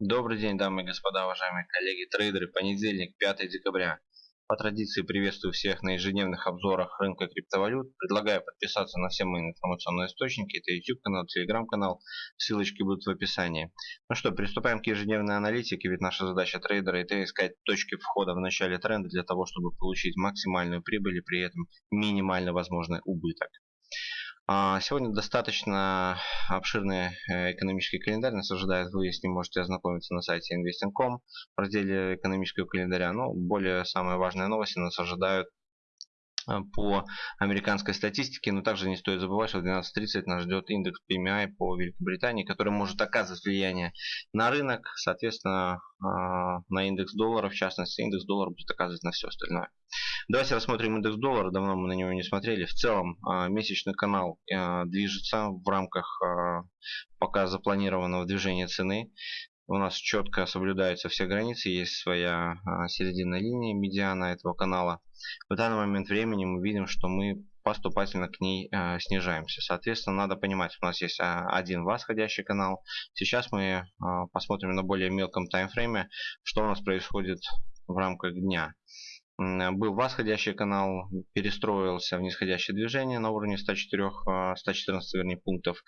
Добрый день, дамы и господа, уважаемые коллеги, трейдеры. Понедельник, 5 декабря. По традиции приветствую всех на ежедневных обзорах рынка криптовалют. Предлагаю подписаться на все мои информационные источники. Это YouTube канал, Telegram канал. Ссылочки будут в описании. Ну что, приступаем к ежедневной аналитике, ведь наша задача трейдера это искать точки входа в начале тренда для того, чтобы получить максимальную прибыль и при этом минимально возможный убыток. А, сегодня достаточно обширный э, экономический календарь нас ожидает. Вы с ним можете ознакомиться на сайте investing.com в разделе экономического календаря. Но более самые важные новости нас ожидают по американской статистике, но также не стоит забывать, что в 12.30 нас ждет индекс PMI по Великобритании, который может оказывать влияние на рынок, соответственно, э, на индекс доллара, в частности, индекс доллара будет оказывать на все остальное. Давайте рассмотрим индекс доллара. Давно мы на него не смотрели. В целом а, месячный канал движется в рамках пока запланированного движения цены. У нас четко соблюдаются все границы. Есть своя середина линии, медиана этого канала. В данный момент времени мы видим, что мы поступательно к ней э, снижаемся. Соответственно, надо понимать, у нас есть один восходящий канал. Сейчас мы посмотрим на более мелком таймфрейме, что у нас происходит в рамках дня был восходящий канал, перестроился в нисходящее движение на уровне 104, 114 а, вернее, пунктов.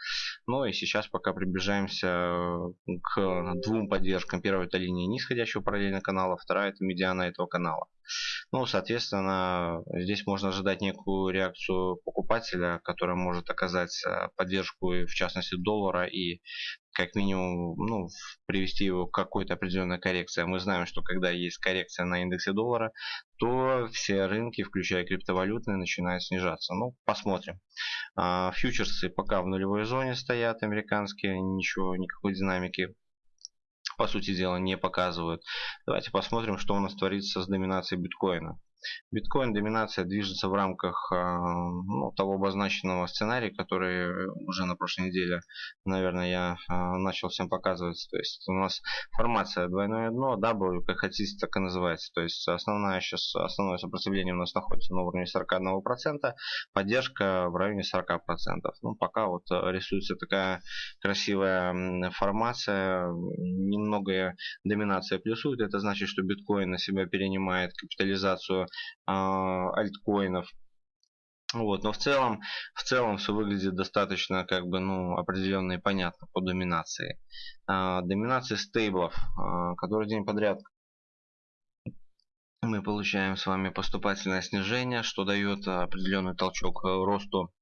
Ну и сейчас пока приближаемся э, к двум поддержкам. Первая это линия нисходящего параллельно канала, вторая это медиана этого канала. Ну, соответственно, здесь можно ожидать некую реакцию покупателя, которая может оказать э, поддержку, в частности, доллара и как минимум ну, привести его к какой-то определенной коррекции. Мы знаем, что когда есть коррекция на индексе доллара, то все рынки, включая криптовалютные, начинают снижаться. Ну, посмотрим. А, фьючерсы пока в нулевой зоне стоят, американские, ничего, никакой динамики по сути дела не показывают. Давайте посмотрим, что у нас творится с доминацией биткоина. Биткоин доминация движется в рамках а, ну, того обозначенного сценария, который уже на прошлой неделе, наверное, я а, начал всем показывать. То есть у нас формация двойное дно, W, как хотите, так и называется. То есть основная сейчас, основное сопротивление у нас находится на уровне 41%, поддержка в районе 40%. Ну, пока вот рисуется такая красивая формация, немного доминация плюсует. Это значит, что биткоин на себя перенимает капитализацию альткоинов. Вот, но в целом, в целом все выглядит достаточно как бы, ну, определенно и понятно по доминации. А, доминации стейблов, а, который день подряд мы получаем с вами поступательное снижение, что дает определенный толчок росту Э,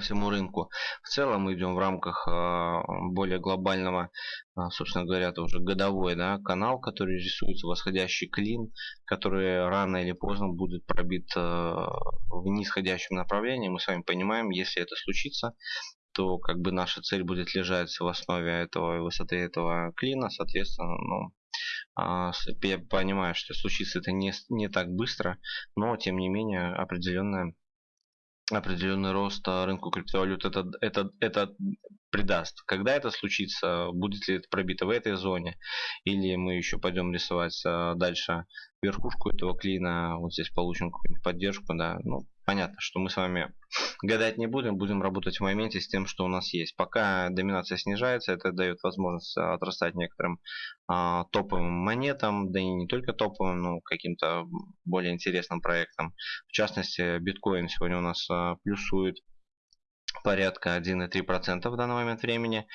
всему рынку. В целом мы идем в рамках э, более глобального, э, собственно говоря, это уже годовой да, канал, который рисуется восходящий клин, который рано или поздно будет пробит в нисходящем направлении. Мы с вами понимаем, если это случится, то как бы наша цель будет лежать в основе этого высоты этого клина, соответственно, ну, а, я понимаю, что случится это не, не так быстро, но тем не менее определенная определенный рост а, рынку криптовалют это, это, это придаст. Когда это случится, будет ли это пробито в этой зоне, или мы еще пойдем рисовать а, дальше верхушку этого клина, вот здесь получим какую-нибудь поддержку, да, ну, понятно, что мы с вами гадать не будем, будем работать в моменте с тем, что у нас есть. Пока доминация снижается, это дает возможность отрастать некоторым а, топовым монетам, да и не только топовым, но каким-то более интересным проектам. В частности, биткоин сегодня у нас а, плюсует порядка 1,3% в данный момент времени.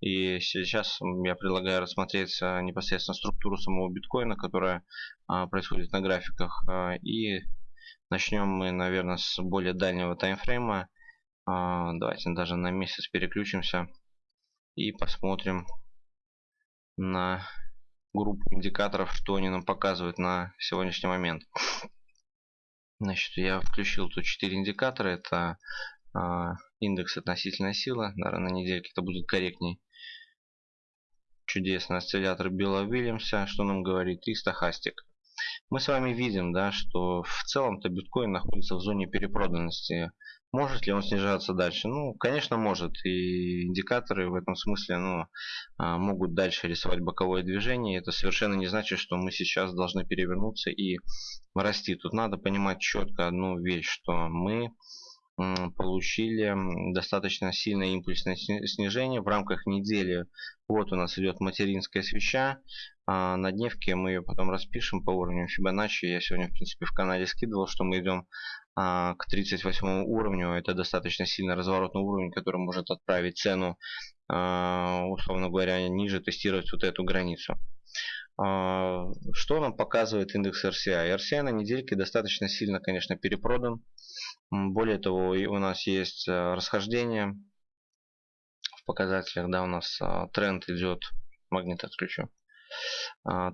И сейчас я предлагаю рассмотреть а, непосредственно структуру самого биткоина, которая а, происходит на графиках. А, и начнем мы, наверное, с более дальнего таймфрейма. Давайте даже на месяц переключимся и посмотрим на группу индикаторов, что они нам показывают на сегодняшний момент. Значит, я включил тут 4 индикатора. Это а, индекс относительная сила. Наверное, на недельке это будет корректней. Чудесный осциллятор Билла Уильямса, что нам говорит, и стахастик. Мы с вами видим, да, что в целом-то биткоин находится в зоне перепроданности. Может ли он снижаться дальше? Ну, конечно, может. И индикаторы в этом смысле ну, а, могут дальше рисовать боковое движение. Это совершенно не значит, что мы сейчас должны перевернуться и расти. Тут надо понимать четко одну вещь, что мы получили достаточно сильное импульсное снижение в рамках недели. Вот у нас идет материнская свеча. А на дневке мы ее потом распишем по уровню Фибоначчи. Я сегодня, в принципе, в канале скидывал, что мы идем а, к 38 уровню. Это достаточно сильно разворотный уровень, который может отправить цену, а, условно говоря, ниже, тестировать вот эту границу. А, что нам показывает индекс RCI? RCI на недельке достаточно сильно, конечно, перепродан. Более того, у нас есть а, расхождение в показателях. Да, у нас а, тренд идет, магнит отключу.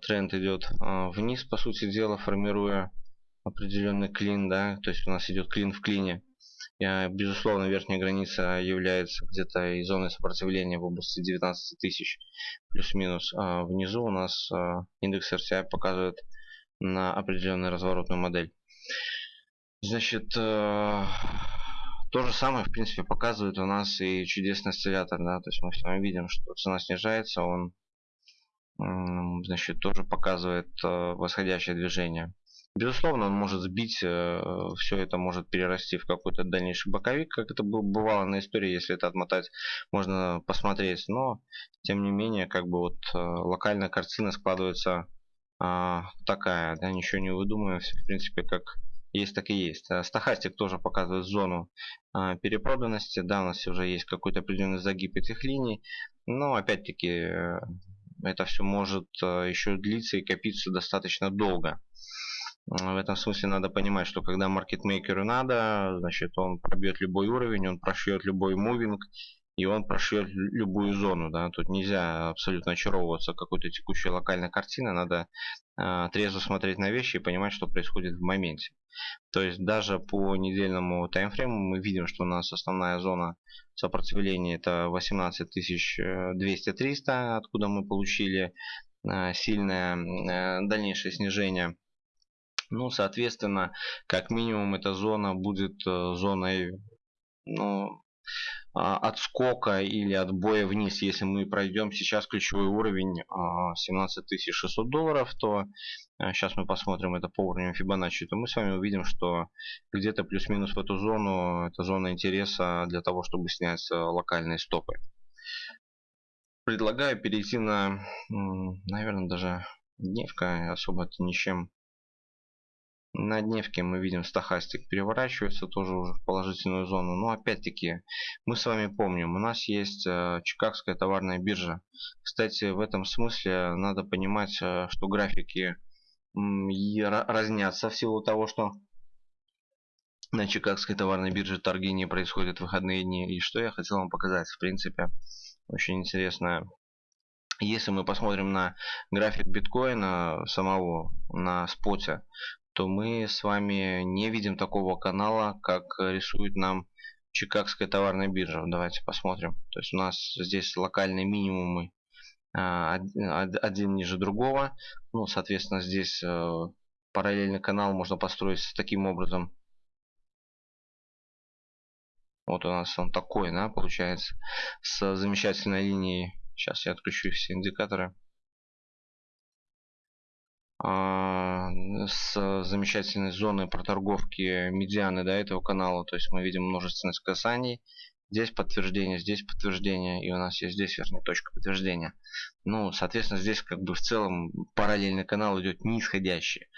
Тренд идет вниз, по сути дела, формируя определенный клин. Да, то есть у нас идет клин в клине. Безусловно, верхняя граница является где-то и зоной сопротивления в области 19 тысяч плюс-минус. А внизу у нас а, индекс RCI показывает на определенную разворотную модель. Значит, э, то же самое, в принципе, показывает у нас и чудесный осциллятор. Да? То есть мы с вами видим, что цена снижается, он значит, тоже показывает э, восходящее движение. Безусловно, он может сбить, э, все это может перерасти в какой-то дальнейший боковик, как это бывало на истории, если это отмотать, можно посмотреть. Но, тем не менее, как бы вот э, локальная картина складывается а, такая, да, ничего не выдумываем, все в принципе как есть, так и есть. А стахастик тоже показывает зону а, перепроданности, да, у нас уже есть какой-то определенный загиб этих линий, но опять-таки это все может еще длиться и копиться достаточно долго. В этом смысле надо понимать, что когда маркетмейкеру надо, значит он пробьет любой уровень, он прошьет любой мувинг, и он прошьет любую зону. Да? Тут нельзя абсолютно очаровываться какой-то текущей локальной картиной, надо э, трезво смотреть на вещи и понимать, что происходит в моменте. То есть даже по недельному таймфрейму мы видим, что у нас основная зона сопротивления это 18200-300, откуда мы получили э, сильное э, дальнейшее снижение ну, соответственно, как минимум эта зона будет э, зоной ну, отскока или отбоя вниз. Если мы пройдем сейчас ключевой уровень 17600 а, долларов, то сейчас э, мы посмотрим это по уровню Fibonacci, то мы с вами увидим, что где-то плюс-минус в эту зону, это зона интереса для того, чтобы снять э, локальные стопы. Предлагаю перейти на, наверное, даже дневка, особо это ничем на дневке мы видим стахастик переворачивается тоже уже в положительную зону. Но опять-таки мы с вами помним, у нас есть э, Чикагская товарная биржа. Кстати, в этом смысле надо понимать, э, что графики разнятся в силу того, что на Чикагской товарной бирже торги не происходят в выходные дни. И что я хотел вам показать, в принципе, очень интересно. Если мы посмотрим на график биткоина самого на споте, то мы с вами не видим такого канала, как рисует нам Чикагская товарная биржа. Давайте посмотрим. То есть у нас здесь локальные минимумы а, один ниже другого. Ну, соответственно, здесь э, параллельный канал можно построить таким образом. Вот у нас он такой, да, получается, с замечательной линией. Сейчас я отключу все индикаторы. А, с замечательной зоной проторговки медианы до этого канала. То есть мы видим множественность касаний. Здесь подтверждение, здесь подтверждение, и у нас есть здесь верхняя точка подтверждения. Ну, соответственно, здесь как бы в целом параллельный канал идет нисходящий.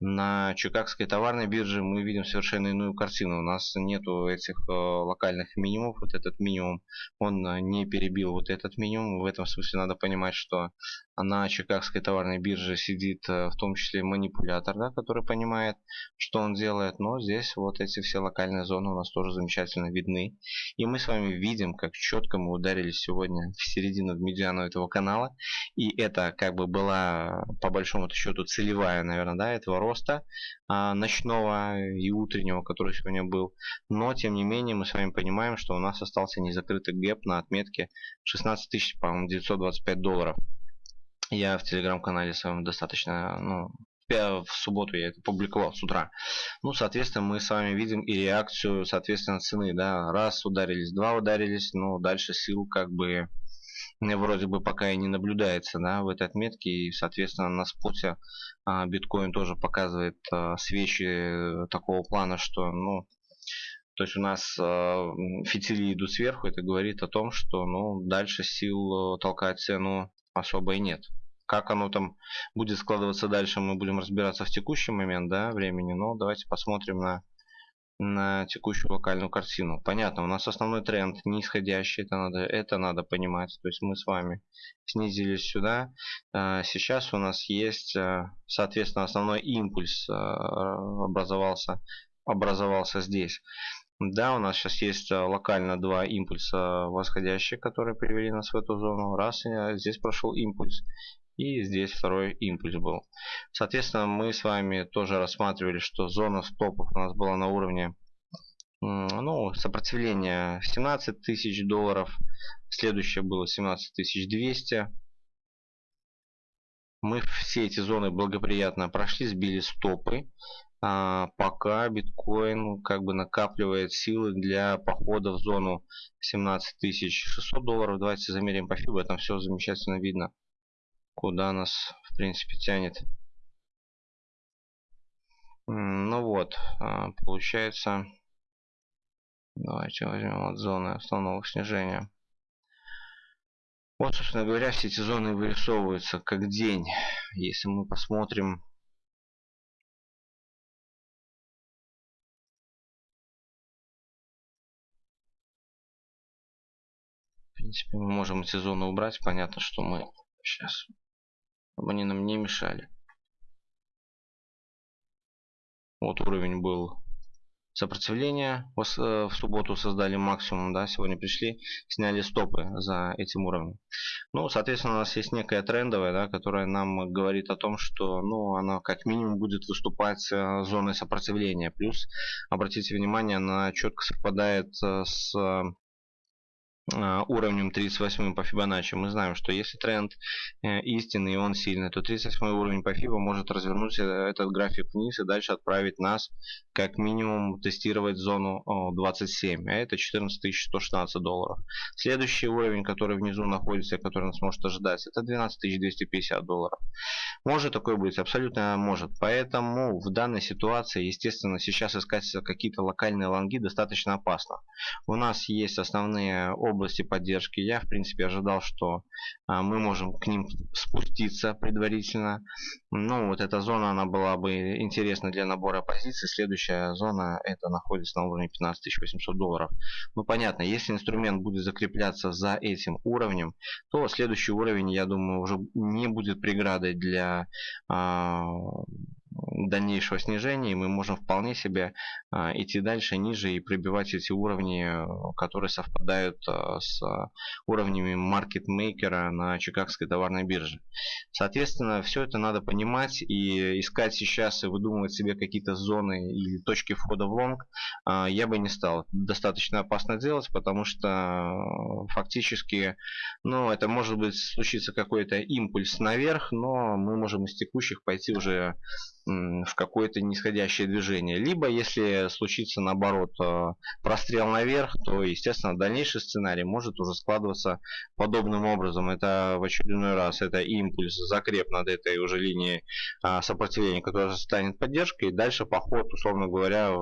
На Чикагской товарной бирже мы видим совершенно иную картину. У нас нету этих э, локальных минимумов. Вот этот минимум, он не перебил вот этот минимум. В этом смысле надо понимать, что на Чикагской товарной бирже сидит э, в том числе манипулятор, да, который понимает, что он делает. Но здесь вот эти все локальные зоны у нас тоже замечательно видны. И мы с вами видим, как четко мы ударились сегодня в середину в медиану этого канала. И это как бы была по большому счету целевая, наверное, да, этого роста а, ночного и утреннего, который сегодня был. Но, тем не менее, мы с вами понимаем, что у нас остался незакрытый гэп на отметке 16 тысяч, по-моему, 925 долларов. Я в телеграм-канале своем достаточно, ну, в субботу я это публиковал с утра. Ну, соответственно, мы с вами видим и реакцию, соответственно, цены, да, раз ударились, два ударились, но дальше сил как бы вроде бы пока и не наблюдается да, в этой отметке. И, соответственно, на споте а, биткоин тоже показывает а, свечи такого плана, что ну, То есть у нас э, фитили идут сверху, это говорит о том, что ну, дальше сил э, толкать цену особо и нет. Как оно там будет складываться дальше, мы будем разбираться в текущий момент да, времени. Но давайте посмотрим на, на текущую локальную картину. Понятно, у нас основной тренд нисходящий, это надо, это надо понимать. То есть мы с вами снизились сюда. А, сейчас у нас есть, э, соответственно, основной импульс образовался, образовался здесь. Да, у нас сейчас есть э, локально два импульса восходящие, которые привели нас в эту зону. Раз, и здесь прошел импульс. И здесь второй импульс был. Соответственно, мы с вами тоже рассматривали, что зона стопов у нас была на уровне ну, сопротивления 17 тысяч долларов. Следующее было 17 200. Мы все эти зоны благоприятно прошли, сбили стопы пока биткоин как бы накапливает силы для похода в зону 17600 долларов. Давайте замерим по FIBA, там все замечательно видно, куда нас в принципе тянет. Ну вот, а, получается, давайте возьмем от зоны основного снижения. Вот, собственно говоря, все эти зоны вырисовываются как день. Если мы посмотрим принципе, мы можем эти убрать. Понятно, что мы сейчас, чтобы они нам не мешали. Вот уровень был сопротивления. В э, субботу создали максимум, да, сегодня пришли, сняли стопы за этим уровнем. Ну, соответственно, у нас есть некая трендовая, да, которая нам говорит о том, что, ну, она как минимум будет выступать э, зоной сопротивления. Плюс, обратите внимание, она четко совпадает э, с уровнем 38 по Фибоначчи, мы знаем, что если тренд э, истинный и он сильный, то 38 уровень по Фибо может развернуть э, этот график вниз и дальше отправить нас как минимум тестировать зону 27, а это 14116 долларов. Следующий уровень, который внизу находится, который нас может ожидать, это 12250 долларов. Может такое быть? Абсолютно может. Поэтому в данной ситуации, естественно, сейчас искать какие-то локальные лонги достаточно опасно. У нас есть основные области поддержки. Я, в принципе, ожидал, что а, мы можем к ним спуститься предварительно. Ну, вот эта зона, она была бы интересна для набора позиций. Следующая зона, это находится на уровне 15 800 долларов. Ну, понятно, если инструмент будет закрепляться за этим уровнем, то следующий уровень, я думаю, уже не будет преградой для а, дальнейшего снижения, и мы можем вполне себе а, идти дальше ниже и пробивать эти уровни, которые совпадают а, с уровнями маркетмейкера на Чикагской товарной бирже. Соответственно, все это надо понимать и искать сейчас и выдумывать себе какие-то зоны или точки входа в лонг а, я бы не стал. Достаточно опасно делать, потому что фактически, ну, это может быть случиться какой-то импульс наверх, но мы можем из текущих пойти уже в какое-то нисходящее движение. Либо, если случится наоборот э, прострел наверх, то, естественно, дальнейший сценарий может уже складываться подобным образом. Это в очередной раз, это импульс, закреп над этой уже линией а, сопротивления, которая станет поддержкой. И дальше поход, условно говоря,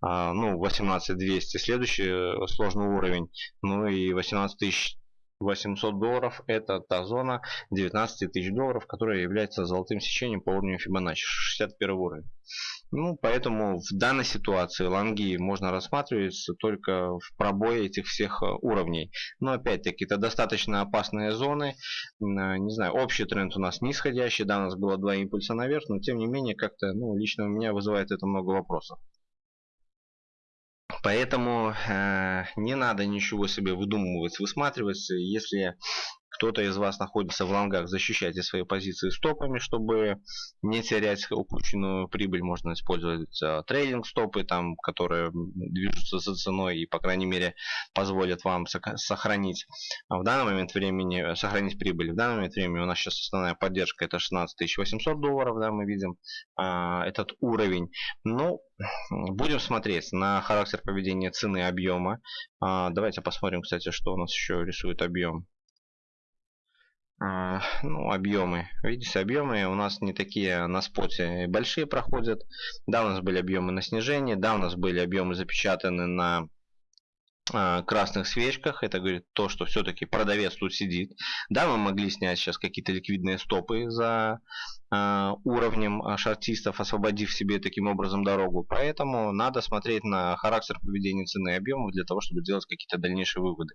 а, ну, 18200. Следующий э, сложный уровень, ну и 18000 800 долларов это та зона 19 тысяч долларов, которая является золотым сечением по уровню Fibonacci, 61 уровень. Ну, поэтому в данной ситуации лонги можно рассматривать только в пробое этих всех э, уровней. Но опять-таки это достаточно опасные зоны. Не знаю, общий тренд у нас нисходящий, да, у нас было два импульса наверх, но тем не менее как-то, ну, лично у меня вызывает это много вопросов. Поэтому э, не надо ничего себе выдумывать, высматривать. Если кто-то из вас находится в лонгах, защищайте свои позиции стопами, чтобы не терять упущенную прибыль. Можно использовать э, трейдинг стопы, там, которые движутся за ценой и, по крайней мере, позволят вам сохранить в данный момент времени, э, сохранить прибыль. В данный момент времени у нас сейчас основная поддержка это 16 800 долларов, да, мы видим э, этот уровень. Ну, будем смотреть на характер поведения цены объема. Э, давайте посмотрим, кстати, что у нас еще рисует объем. А, ну, объемы. Видите, объемы у нас не такие на споте большие проходят. Да, у нас были объемы на снижении, да, у нас были объемы запечатаны на а, красных свечках. Это говорит то, что все-таки продавец тут сидит. Да, мы могли снять сейчас какие-то ликвидные стопы за э, уровнем шартистов, освободив себе таким образом дорогу. Поэтому надо смотреть на характер поведения цены и объемов для того, чтобы делать какие-то дальнейшие выводы.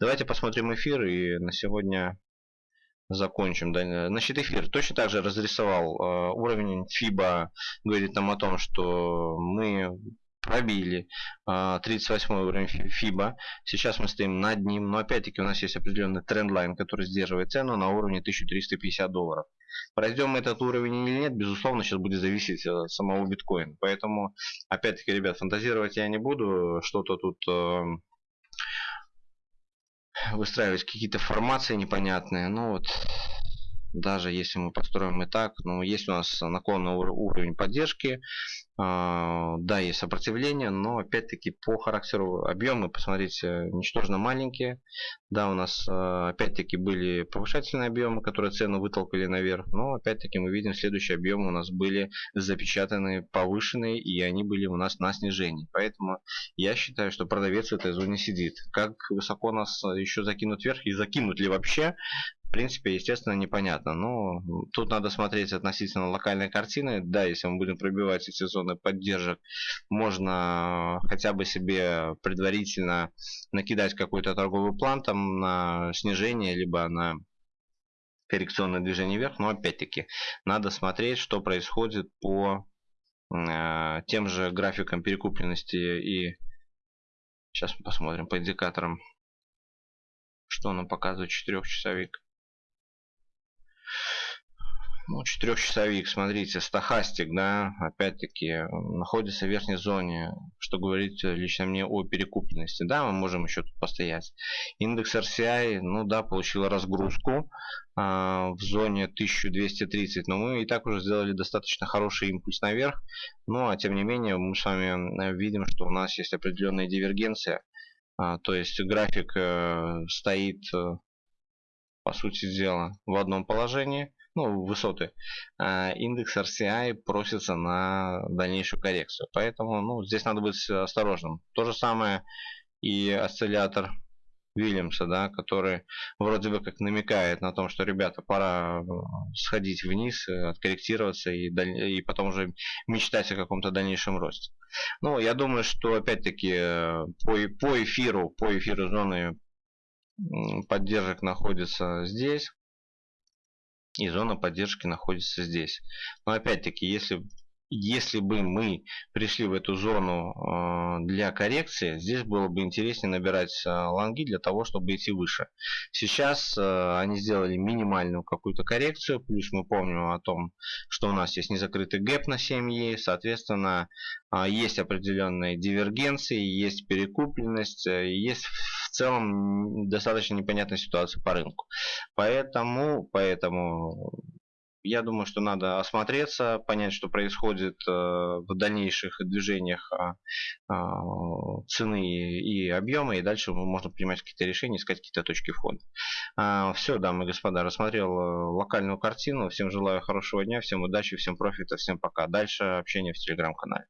Давайте посмотрим эфир и на сегодня закончим. Да, значит, эфир точно так же разрисовал э, уровень FIBA, говорит нам о том, что мы пробили э, 38 уровень FIBA. Сейчас мы стоим над ним, но опять-таки у нас есть определенный трендлайн, который сдерживает цену на уровне 1350 долларов. Пройдем этот уровень или нет, безусловно, сейчас будет зависеть от самого биткоина. Поэтому, опять-таки, ребят, фантазировать я не буду, что-то тут... Э, выстраивать какие-то формации непонятные. Ну вот, даже если мы построим и так, ну, есть у нас наклонный уровень поддержки, да, есть сопротивление, но опять-таки по характеру объемы, посмотрите, ничтожно маленькие. Да, у нас а, опять-таки были повышательные объемы, которые цену вытолкали наверх, но опять-таки мы видим следующие объемы у нас были запечатаны повышенные и они были у нас на снижении. Поэтому я считаю, что продавец в этой зоне сидит. Как высоко нас еще закинут вверх и закинут ли вообще, в принципе, естественно, непонятно. Но тут надо смотреть относительно локальной картины. Да, если мы будем пробивать эти зоны поддержек, можно хотя бы себе предварительно накидать какой-то торговый план там на снижение, либо на коррекционное движение вверх. Но опять-таки, надо смотреть, что происходит по э, тем же графикам перекупленности и сейчас мы посмотрим по индикаторам что нам показывает четырехчасовик ну, четырехчасовик, смотрите, стахастик, да, опять-таки, находится в верхней зоне, что говорит лично мне о перекупленности. Да, мы можем еще тут постоять. Индекс RCI, ну да, получил разгрузку а, в зоне 1230, но мы и так уже сделали достаточно хороший импульс наверх. Ну, а тем не менее, мы с вами видим, что у нас есть определенная дивергенция. А, то есть график э, стоит э, по сути дела в одном положении ну, высоты, а индекс RCI просится на дальнейшую коррекцию. Поэтому ну, здесь надо быть осторожным. То же самое и осциллятор Вильямса, да, который вроде бы как намекает на том, что, ребята, пора э, сходить вниз, э, откорректироваться и, и потом уже мечтать о каком-то дальнейшем росте. Ну, я думаю, что опять-таки э, по, по эфиру, по эфиру зоны поддержек находится здесь и зона поддержки находится здесь. Но опять-таки, если если бы мы пришли в эту зону э, для коррекции, здесь было бы интереснее набирать э, лонги для того, чтобы идти выше. Сейчас э, они сделали минимальную какую-то коррекцию, плюс мы помним о том, что у нас есть незакрытый гэп на 7 е, соответственно, есть определенные дивергенции, есть перекупленность, есть в целом достаточно непонятная ситуация по рынку. Поэтому, поэтому я думаю, что надо осмотреться, понять, что происходит э, в дальнейших движениях а, а, цены и объема, и дальше можно принимать какие-то решения, искать какие-то точки входа. А, Все, дамы и господа, рассмотрел э, локальную картину. Всем желаю хорошего дня, всем удачи, всем профита, всем пока. Дальше общение в телеграм-канале.